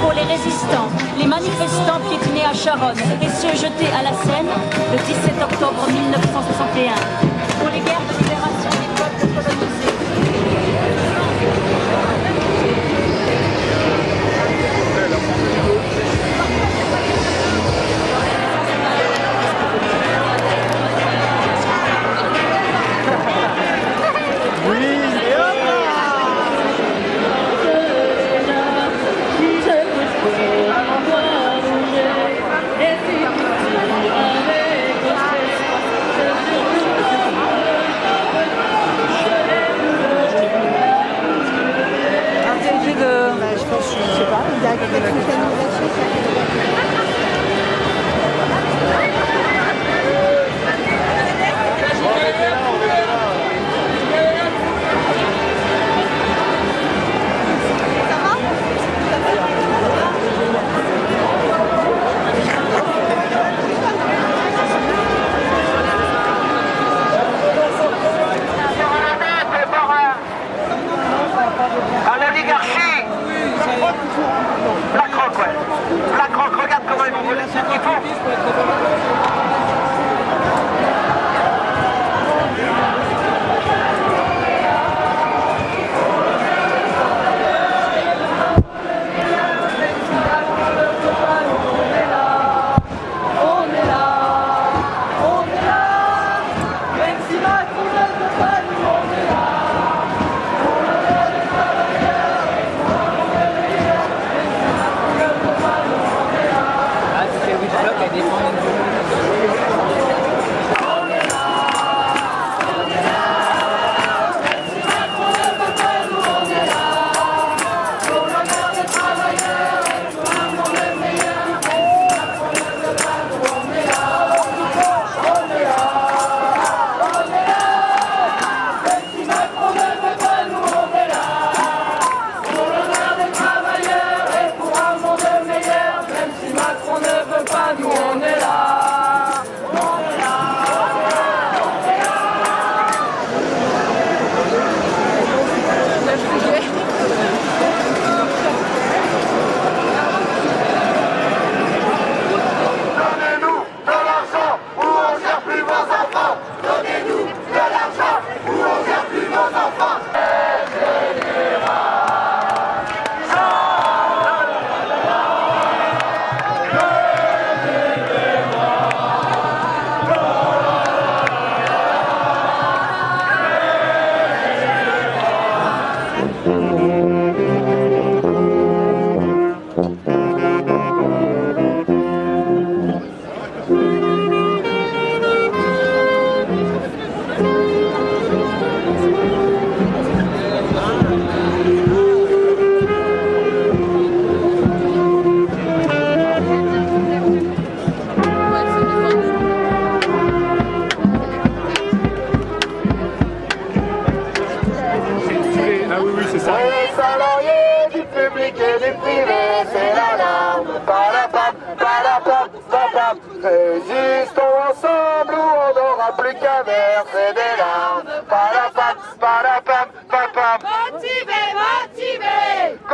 Pour les résistants, les manifestants piétinés à Charonne et ceux jetés à la Seine le 17 octobre 1961. Pour les guerres de libération des peuples colonisés.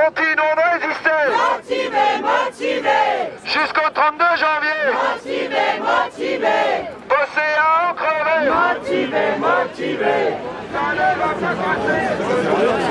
Continuons de résister motivé, motivé, jusqu'au 32 janvier. motivé, motivé, Bosser à en crever. motivé, motivé. Macron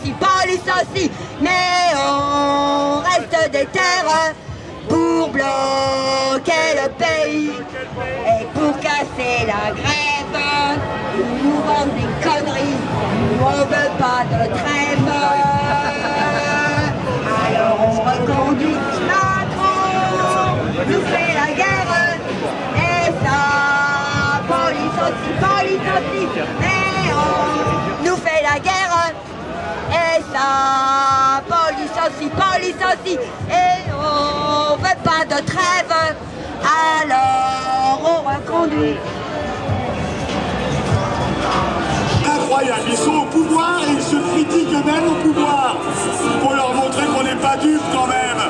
aussi, police aussi, mais on reste des terres pour bloquer le pays et pour casser la grève. Nous vendent des conneries, on veut pas de trêve. Ça, police aussi, police aussi, et on veut pas de trêve, alors on reconduit. Incroyable, ils sont au pouvoir et ils se critiquent eux-mêmes au pouvoir. Il faut leur montrer qu'on n'est pas dupes quand même.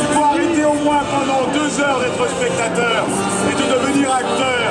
Il faut arrêter au moins pendant deux heures d'être spectateur et de devenir acteur.